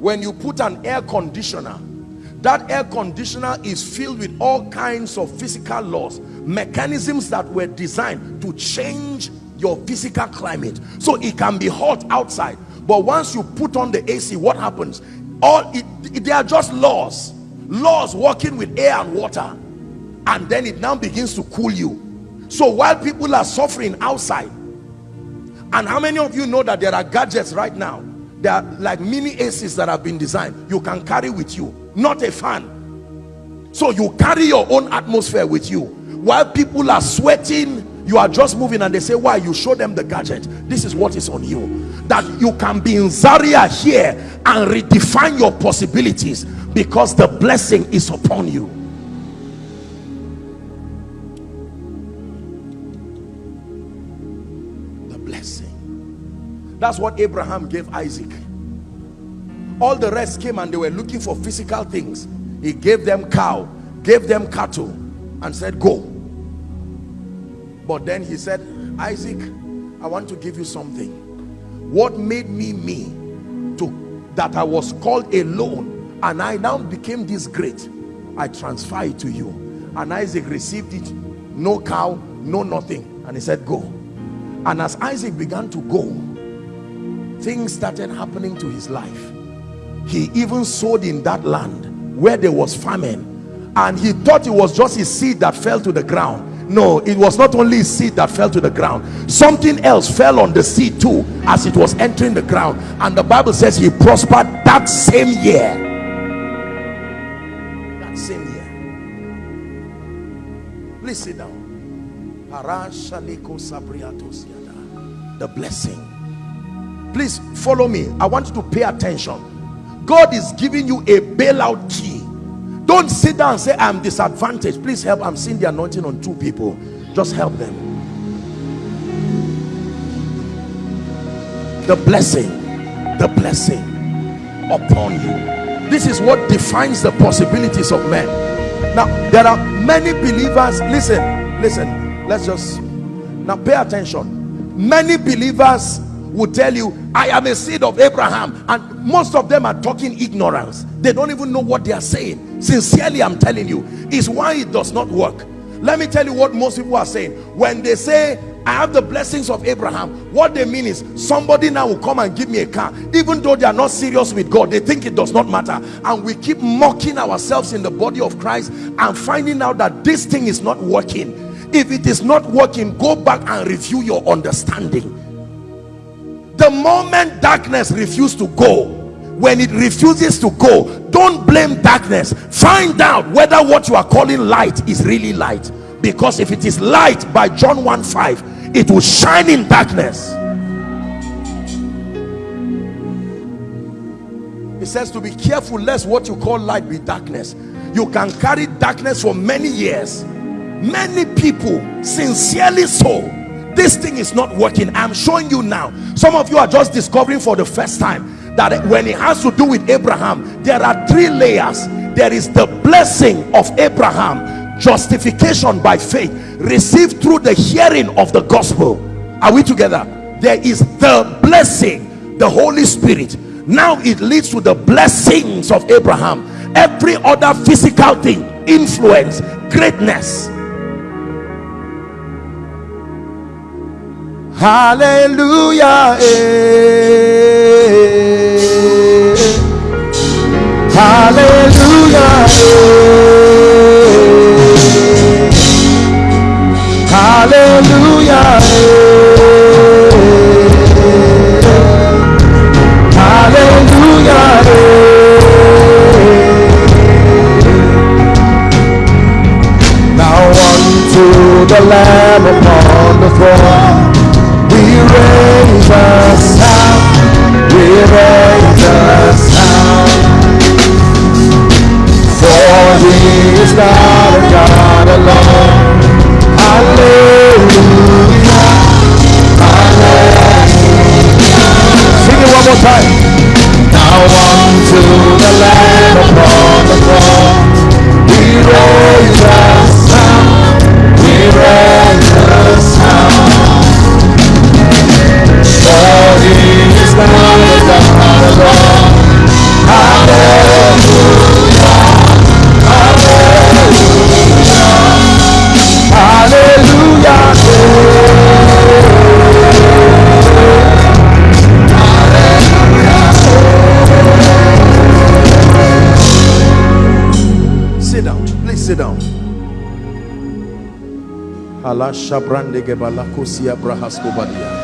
when you put an air conditioner that air conditioner is filled with all kinds of physical laws mechanisms that were designed to change your physical climate. So it can be hot outside but once you put on the AC what happens? All it, they are just laws laws working with air and water and then it now begins to cool you. So while people are suffering outside and how many of you know that there are gadgets right now there are like mini ACs that have been designed you can carry with you. Not a fan. So you carry your own atmosphere with you. While people are sweating you are just moving and they say why? You show them the gadget. This is what is on you. That you can be in Zaria here and redefine your possibilities because the blessing is upon you that's what Abraham gave Isaac. All the rest came and they were looking for physical things. He gave them cow gave them cattle and said go. But then he said Isaac I want to give you something. What made me me to that I was called alone and I now became this great I transfer it to you. And Isaac received it no cow no nothing. And he said go. And as Isaac began to go things started happening to his life. He even sowed in that land where there was famine. And he thought it was just his seed that fell to the ground. No it was not only seed that fell to the ground. Something else fell on the seed too as it was entering the ground. And the bible says he prospered that same year. That same year. Please sit down. The blessing please follow me. I want you to pay attention. God is giving you a bailout key. Don't sit down and say I'm disadvantaged. Please help. I'm seeing the anointing on two people. Just help them. The blessing the blessing upon you. This is what defines the possibilities of men. Now there are many believers. Listen listen. Let's just now pay attention. Many believers will tell you i am a seed of abraham and most of them are talking ignorance. They don't even know what they are saying. Sincerely i'm telling you is why it does not work. Let me tell you what most people are saying. When they say i have the blessings of abraham what they mean is somebody now will come and give me a car. Even though they are not serious with god they think it does not matter. And we keep mocking ourselves in the body of christ and finding out that this thing is not working. If it is not working go back and review your understanding the moment darkness refuses to go when it refuses to go don't blame darkness. Find out whether what you are calling light is really light. Because if it is light by john 1 5 it will shine in darkness. It says to be careful lest what you call light be darkness. You can carry darkness for many years. Many people sincerely so this thing is not working. I'm showing you now. Some of you are just discovering for the first time that when it has to do with abraham there are three layers. There is the blessing of abraham justification by faith received through the hearing of the gospel. Are we together? There is the blessing the holy spirit. Now it leads to the blessings of abraham. Every other physical thing influence greatness Hallelujah. Eh. Hallelujah. Eh. Hallelujah. Eh. Hallelujah. Now unto the Lamb upon the throne raise Allah shabrande gebalakosia brahaskobadia.